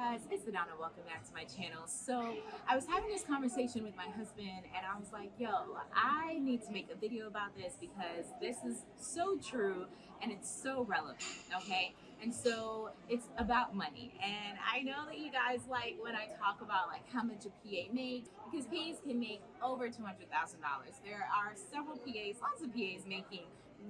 guys, it's Adana. Welcome back to my channel. So I was having this conversation with my husband and I was like, yo, I need to make a video about this because this is so true and it's so relevant, okay? And so it's about money. And I know that you guys like when I talk about like how much a PA makes because PAs can make over $200,000. There are several PAs, lots of PAs making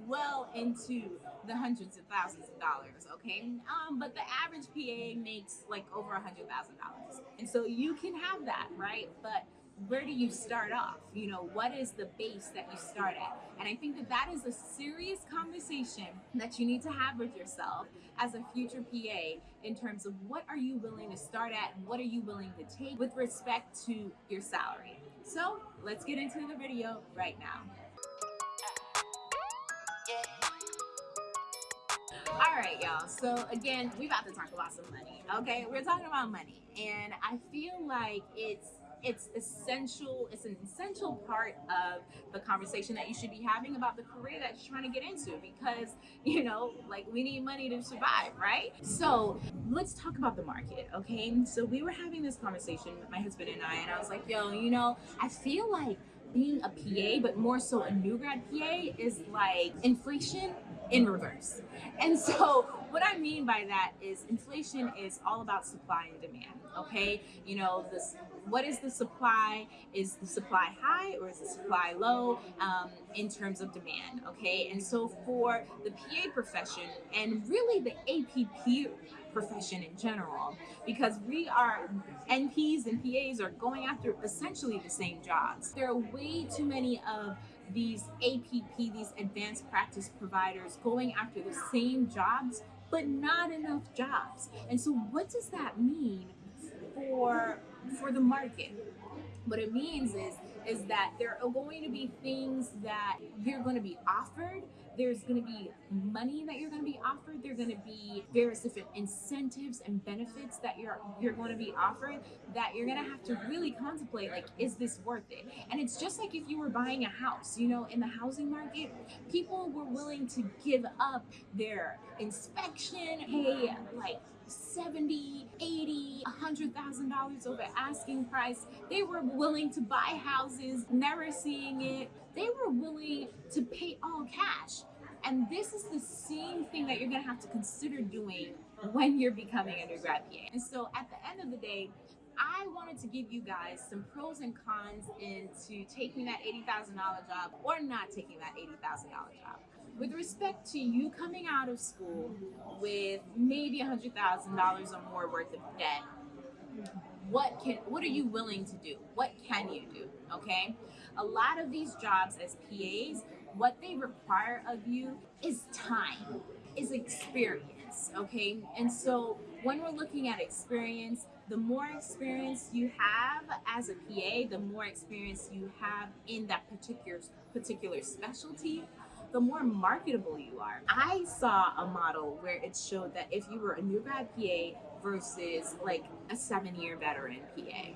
well into the hundreds of thousands of dollars okay? Um but the average pa makes like over a hundred thousand dollars. And so you can have that right? But where do you start off? You know what is the base that you start at? And i think that that is a serious conversation that you need to have with yourself as a future pa in terms of what are you willing to start at? And what are you willing to take with respect to your salary? So let's get into the video right now All right, y'all. So again, we about to talk about some money. Okay, we're talking about money, and I feel like it's it's essential. It's an essential part of the conversation that you should be having about the career that you're trying to get into because you know, like we need money to survive, right? So let's talk about the market. Okay, so we were having this conversation with my husband and I, and I was like, yo, you know, I feel like being a PA, but more so a new grad PA, is like inflation in reverse. And so what I mean by that is inflation is all about supply and demand, okay? You know, this what is the supply? Is the supply high or is the supply low um, in terms of demand, okay? And so for the PA profession and really the APP profession in general, because we are NPs and PAs are going after essentially the same jobs. There are way too many of these APP, these advanced practice providers going after the same jobs, but not enough jobs. And so what does that mean for, for the market? What it means is, is that there are going to be things that you're going to be offered. There's going to be money that you're going to be offered. There are going to be various different incentives and benefits that you're you're going to be offered that you're going to have to really contemplate. Like, is this worth it? And it's just like if you were buying a house. You know, in the housing market, people were willing to give up their inspection. Hey, like 70, 80, $100,000 over asking price. They were willing to buy houses, never seeing it. They were willing to pay all cash. And this is the same thing that you're gonna have to consider doing when you're becoming a new grad PA. And so at the end of the day, I wanted to give you guys some pros and cons into taking that $80,000 job or not taking that $80,000 job. With respect to you coming out of school with maybe $100,000 or more worth of debt, what can what are you willing to do? What can you do? Okay? A lot of these jobs as PAs what they require of you is time is experience okay? And so when we're looking at experience the more experience you have as a PA the more experience you have in that particular particular specialty the more marketable you are. I saw a model where it showed that if you were a new grad PA versus like a seven year veteran PA,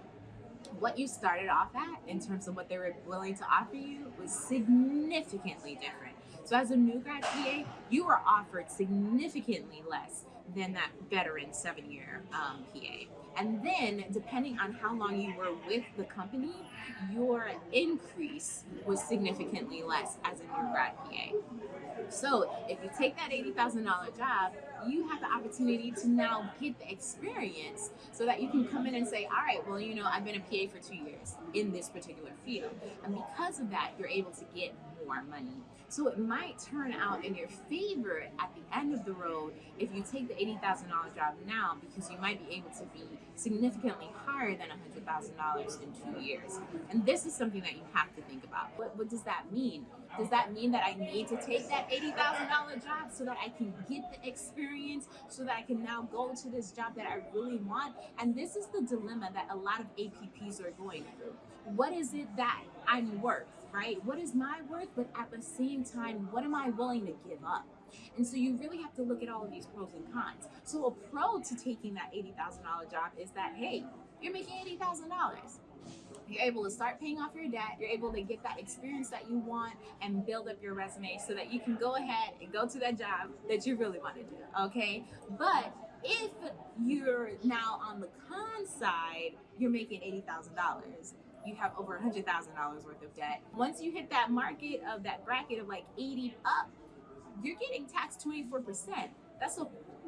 what you started off at in terms of what they were willing to offer you was significantly different. So as a new grad PA, you were offered significantly less than that veteran seven year um, PA. And then depending on how long you were with the company, your increase was significantly less as a new grad PA. So if you take that $80,000 job, you have the opportunity to now get the experience so that you can come in and say, all right, well, you know, I've been a PA for two years in this particular field. And because of that, you're able to get more money. So it might turn out in your favor at the end of the road if you take the $80,000 job now because you might be able to be significantly higher than $100,000 in two years. And this is something that you have to think about. What, what does that mean? Does that mean that I need to take that $80,000 job so that I can get the experience, so that I can now go to this job that I really want? And this is the dilemma that a lot of APPs are going through. What is it that I'm worth, right? What is my worth? But at the same time, what am I willing to give up? And so you really have to look at all of these pros and cons. So a pro to taking that $80,000 job is that, hey, you're making $80,000 you're able to start paying off your debt you're able to get that experience that you want and build up your resume so that you can go ahead and go to that job that you really want to do okay but If you're now on the con side, you're making $80,000 you have over $100,000 worth of debt. Once you hit that market of that bracket of like 80 up, you're getting taxed 24%. That's a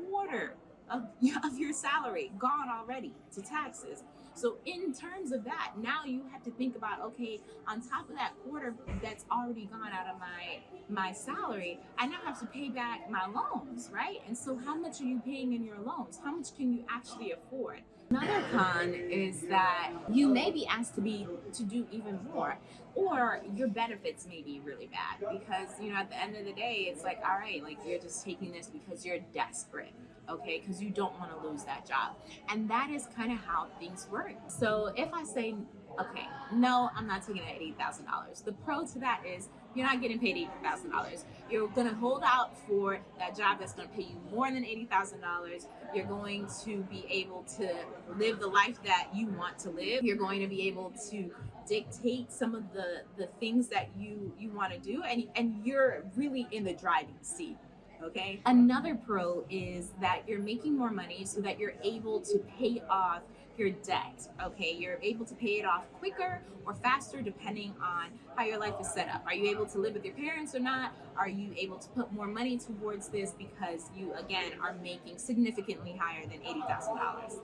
quarter of, of your salary gone already to taxes. So in terms of that, now you have to think about, okay, on top of that quarter that's already gone out of my my salary, I now have to pay back my loans, right? And so how much are you paying in your loans? How much can you actually afford? Another con is that you may be asked to be to do even more, or your benefits may be really bad because you know at the end of the day, it's like all right, like you're just taking this because you're desperate, okay? Because you don't want to lose that job, and that is kind of how things work. So if I say okay, no, I'm not taking that $80,000. The pro to that is you're not getting paid $80,000. You're going to hold out for that job that's going to pay you more than $80,000. You're going to be able to live the life that you want to live. You're going to be able to dictate some of the the things that you you want to do and and you're really in the driving seat okay another pro is that you're making more money so that you're able to pay off your debt. Okay, you're able to pay it off quicker or faster depending on how your life is set up. Are you able to live with your parents or not? Are you able to put more money towards this because you, again, are making significantly higher than $80,000?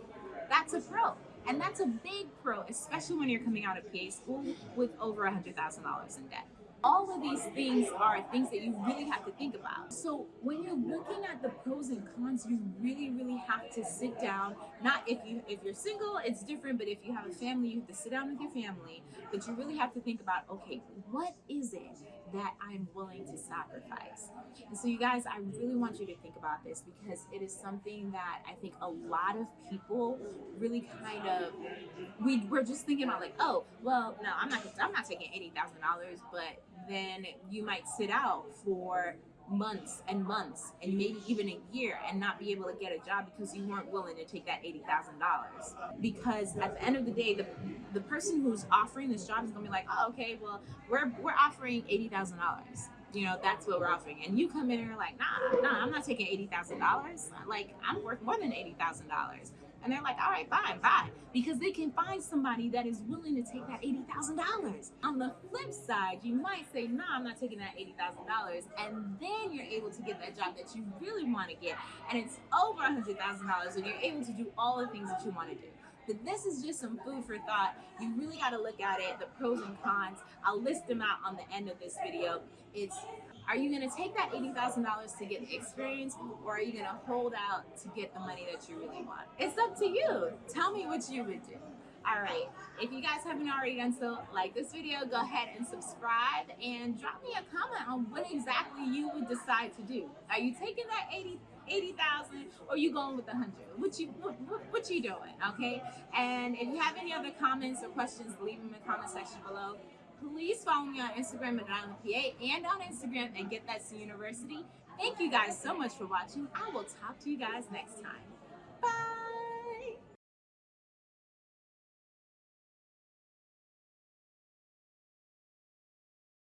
That's a pro. And that's a big pro, especially when you're coming out of PA school with over $100,000 in debt all of these things are things that you really have to think about. So when you're looking at the pros and cons, you really, really have to sit down. Not if you if you're single, it's different, but if you have a family, you have to sit down with your family. But you really have to think about, okay, what is it that I'm willing to sacrifice? And so you guys, I really want you to think about this because it is something that I think a lot of people really kind of we we're just thinking about like, oh, well, no, I'm not I'm not taking eighty thousand dollars, but then you might sit out for months and months and maybe even a year and not be able to get a job because you weren't willing to take that $80,000 because at the end of the day the the person who's offering this job is to be like oh okay well we're we're offering $80,000 you know that's what we're offering. And you come in and you're like nah nah I'm not taking $80,000 like I'm worth more than $80,000 and they're like, all right, fine, fine. Because they can find somebody that is willing to take that $80,000. On the flip side, you might say, no, nah, I'm not taking that $80,000. And then you're able to get that job that you really want to get. And it's over $100,000 and you're able to do all the things that you want to do. But this is just some food for thought. You really got to look at it, the pros and cons. I'll list them out on the end of this video. It's are you going to take that $80,000 to get the experience or are you going to hold out to get the money that you really want? It's up to you. Tell me what you would do. All right. If you guys haven't already done so, like this video, go ahead and subscribe and drop me a comment on what exactly you would decide to do. Are you taking that 80 80,000 or you going with the 100? What you what, what, what you doing, okay? And if you have any other comments or questions, leave them in the comment section below please follow me on Instagram at Island PA and on Instagram and Get That C University. Thank you guys so much for watching. I will talk to you guys next time.